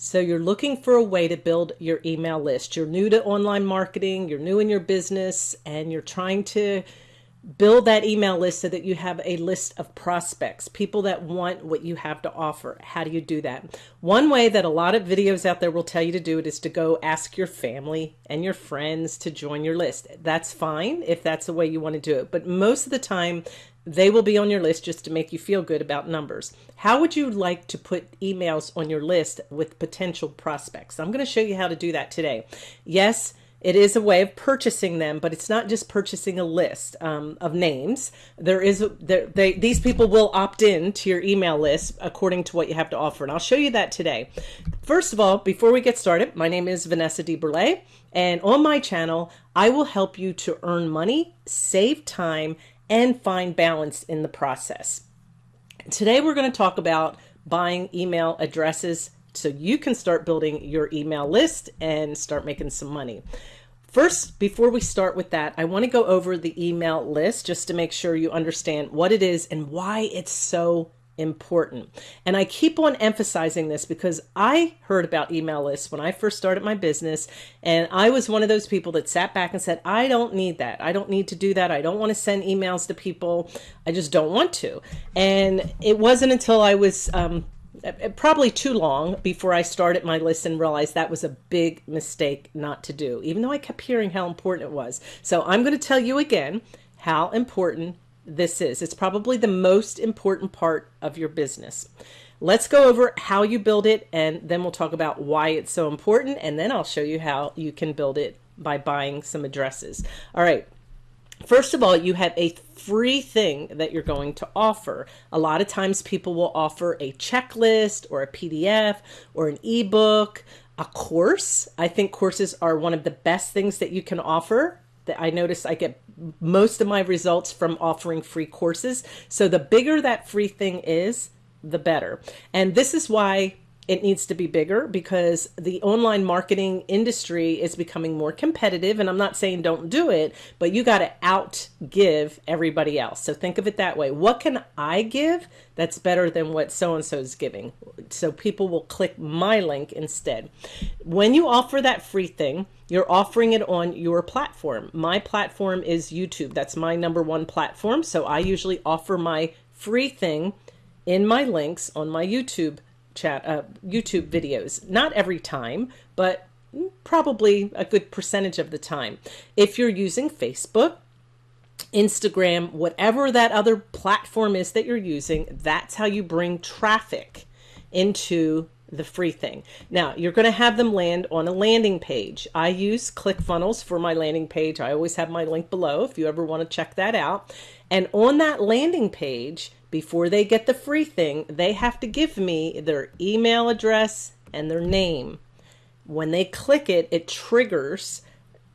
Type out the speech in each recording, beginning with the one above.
So you're looking for a way to build your email list. You're new to online marketing, you're new in your business, and you're trying to build that email list so that you have a list of prospects, people that want what you have to offer. How do you do that? One way that a lot of videos out there will tell you to do it is to go ask your family and your friends to join your list. That's fine if that's the way you want to do it. But most of the time, they will be on your list just to make you feel good about numbers. How would you like to put emails on your list with potential prospects? I'm going to show you how to do that today. Yes, it is a way of purchasing them, but it's not just purchasing a list um, of names. There is there, they, these people will opt in to your email list according to what you have to offer, and I'll show you that today. First of all, before we get started, my name is Vanessa DeBurle, and on my channel, I will help you to earn money, save time, and find balance in the process. Today, we're going to talk about buying email addresses so you can start building your email list and start making some money. First, before we start with that, I want to go over the email list just to make sure you understand what it is and why it's so important. And I keep on emphasizing this because I heard about email lists when I first started my business. And I was one of those people that sat back and said, I don't need that. I don't need to do that. I don't want to send emails to people. I just don't want to. And it wasn't until I was um, uh, uh, probably too long before I started my list and realized that was a big mistake not to do, even though I kept hearing how important it was. So I'm going to tell you again how important this is. It's probably the most important part of your business. Let's go over how you build it and then we'll talk about why it's so important and then I'll show you how you can build it by buying some addresses. All right. First of all, you have a free thing that you're going to offer. A lot of times people will offer a checklist or a PDF or an ebook, a course. I think courses are one of the best things that you can offer. That I notice I get most of my results from offering free courses. So the bigger that free thing is, the better. And this is why it needs to be bigger because the online marketing industry is becoming more competitive. And I'm not saying don't do it, but you got to out give everybody else. So think of it that way. What can I give that's better than what so and so is giving? So people will click my link instead. When you offer that free thing, you're offering it on your platform. My platform is YouTube. That's my number one platform. So I usually offer my free thing in my links on my YouTube chat uh, YouTube videos. Not every time, but probably a good percentage of the time. If you're using Facebook, Instagram, whatever that other platform is that you're using, that's how you bring traffic into the free thing. Now, you're going to have them land on a landing page. I use ClickFunnels for my landing page. I always have my link below if you ever want to check that out. And on that landing page, before they get the free thing, they have to give me their email address and their name. When they click it, it triggers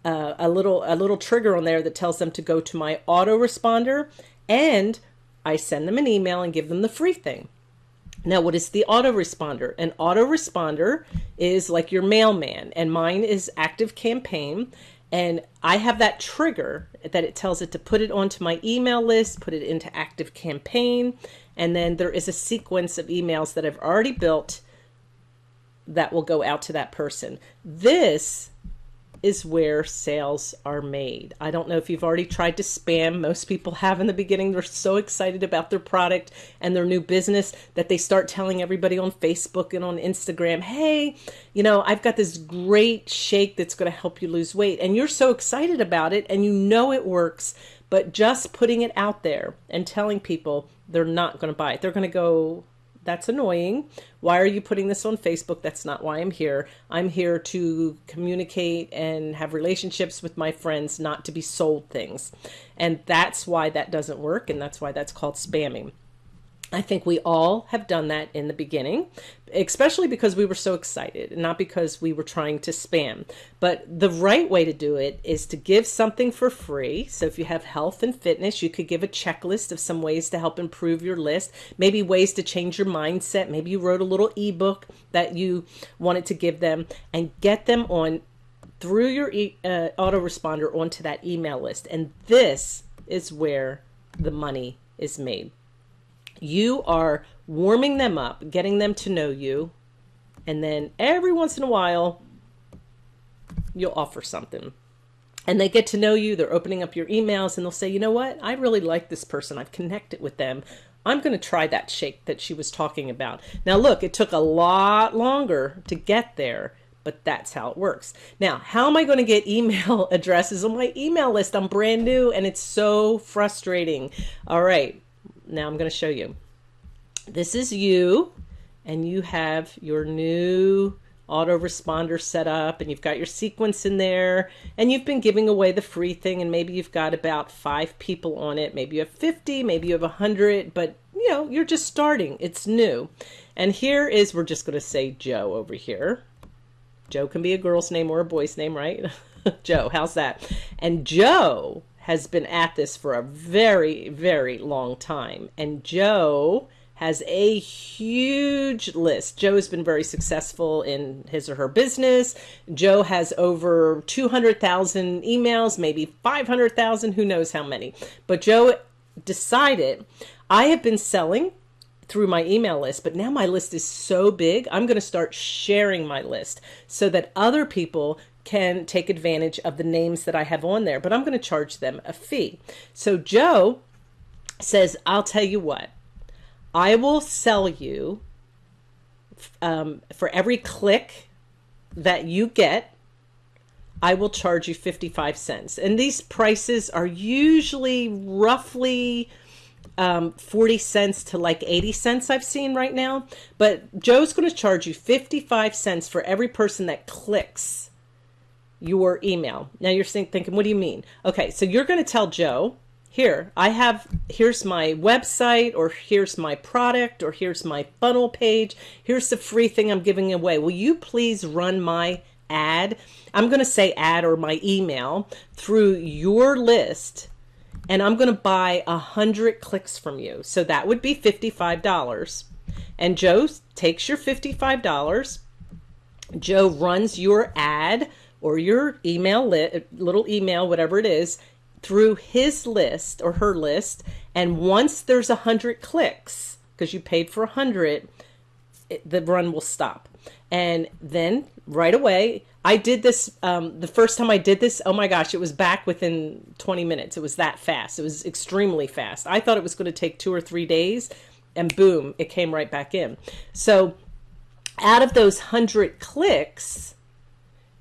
uh, a little a little trigger on there that tells them to go to my autoresponder and I send them an email and give them the free thing. Now, what is the autoresponder? An autoresponder is like your mailman, and mine is Active Campaign. And I have that trigger that it tells it to put it onto my email list, put it into Active Campaign, and then there is a sequence of emails that I've already built that will go out to that person. This is where sales are made. I don't know if you've already tried to spam. Most people have in the beginning. They're so excited about their product and their new business that they start telling everybody on Facebook and on Instagram, hey, you know, I've got this great shake that's going to help you lose weight. And you're so excited about it and you know it works, but just putting it out there and telling people they're not going to buy it. They're going to go, that's annoying. Why are you putting this on Facebook? That's not why I'm here. I'm here to communicate and have relationships with my friends, not to be sold things. And that's why that doesn't work. And that's why that's called spamming. I think we all have done that in the beginning, especially because we were so excited, not because we were trying to spam. But the right way to do it is to give something for free. So if you have health and fitness, you could give a checklist of some ways to help improve your list, maybe ways to change your mindset. Maybe you wrote a little ebook that you wanted to give them and get them on through your e uh, autoresponder onto that email list. And this is where the money is made. You are warming them up, getting them to know you, And then every once in a while, you'll offer something. And they get to know you, they're opening up your emails, and they'll say, you know what, I really like this person, I've connected with them. I'm going to try that shake that she was talking about. Now, look, it took a lot longer to get there, but that's how it works. Now, how am I going to get email addresses on my email list? I'm brand new and it's so frustrating. All right, now I'm going to show you. This is you, and you have your new autoresponder set up and you've got your sequence in there and you've been giving away the free thing and maybe you've got about five people on it. Maybe you have 50 maybe you have 100 but you know you're just starting. It's new. And here is we're just going to say joe over here. Joe can be a girl's name or a boy's name right? Joe how's that? And joe has been at this for a very very long time and joe has a huge list. Joe has been very successful in his or her business. Joe has over 200,000 emails, maybe 500,000, who knows how many. But Joe decided, I have been selling through my email list, but now my list is so big, I'm going to start sharing my list so that other people can take advantage of the names that I have on there, but I'm going to charge them a fee. So Joe says, I'll tell you what, I will sell you um, for every click that you get, I will charge you 55 cents. And these prices are usually roughly um, 40 cents to like 80 cents I've seen right now. But Joe's going to charge you 55 cents for every person that clicks your email. Now you're thinking, what do you mean? Okay, so you're going to tell Joe, here I have here's my website or here's my product or here's my funnel page. Here's the free thing I'm giving away. Will you please run my ad? I'm going to say ad or my email through your list and I'm going to buy a hundred clicks from you. So that would be $55 and Joe takes your $55 Joe runs your ad or your email little email whatever it is through his list or her list. And once there's a hundred clicks, because you paid for a hundred, the run will stop. And then right away, I did this um, the first time I did this. Oh my gosh, it was back within 20 minutes. It was that fast. It was extremely fast. I thought it was going to take two or three days, and boom, it came right back in. So, out of those hundred clicks,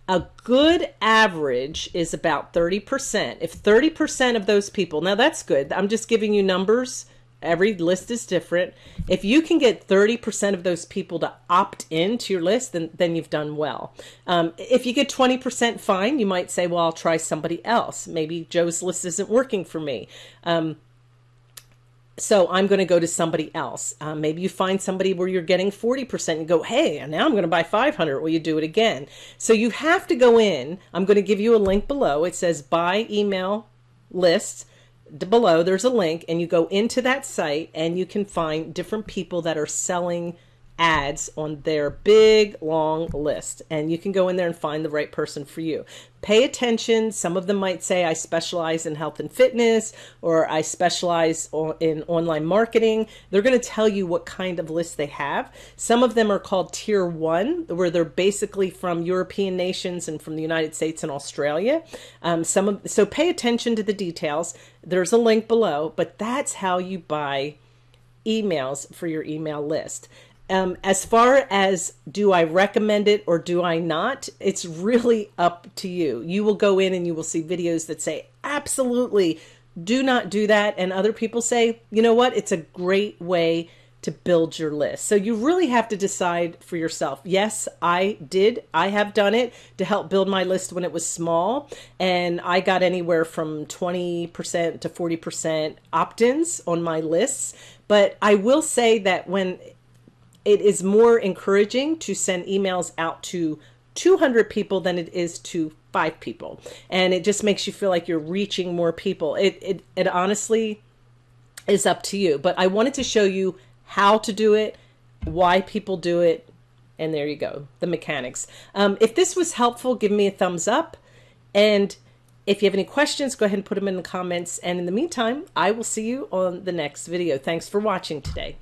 a good average is about 30%. If 30% of those people, now that's good. I'm just giving you numbers. Every list is different. If you can get 30% of those people to opt into your list, then, then you've done well. Um, if you get 20% fine, you might say, well, I'll try somebody else. Maybe Joe's list isn't working for me. Um, so I'm going to go to somebody else. Um, maybe you find somebody where you're getting 40% and go, hey, now I'm going to buy 500. Will you do it again? So you have to go in. I'm going to give you a link below. It says buy email list. Below there's a link and you go into that site and you can find different people that are selling ads on their big long list and you can go in there and find the right person for you. Pay attention. Some of them might say i specialize in health and fitness or i specialize in online marketing. They're going to tell you what kind of list they have. Some of them are called tier one where they're basically from european nations and from the united states and australia. Um, some of so pay attention to the details. There's a link below but that's how you buy emails for your email list um, as far as do I recommend it or do I not, it's really up to you. You will go in and you will see videos that say, absolutely, do not do that. And other people say, you know what, it's a great way to build your list. So you really have to decide for yourself. Yes, I did. I have done it to help build my list when it was small. And I got anywhere from 20% to 40% opt ins on my lists. But I will say that when it is more encouraging to send emails out to 200 people than it is to five people. And it just makes you feel like you're reaching more people. It, it, it honestly is up to you. But I wanted to show you how to do it, why people do it, and there you go, the mechanics. Um, if this was helpful, give me a thumbs up. And if you have any questions, go ahead and put them in the comments. And in the meantime, I will see you on the next video. Thanks for watching today.